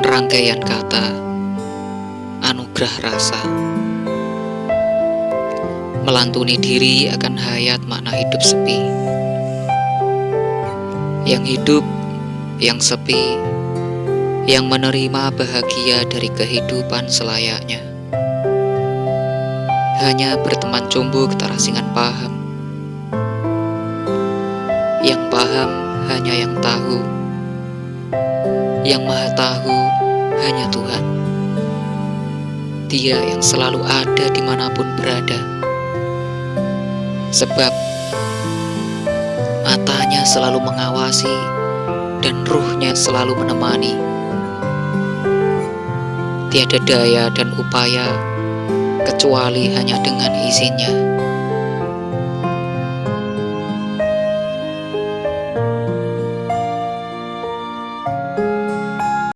Rangkaian kata Anugerah rasa. Melantuni diri akan hayat makna hidup sepi. Yang hidup, yang sepi. Yang menerima bahagia dari kehidupan selayaknya. Hanya berteman cumbuk terasingan paham. Yang paham hanya yang tahu Yang maha tahu hanya Tuhan. Dia yang selalu ada di mana pun berada. Sebab Matanya selalu mengawasi Dan ruhnya selalu menemani. Tiada daya dan upaya Kecuali hanya dengan izinnya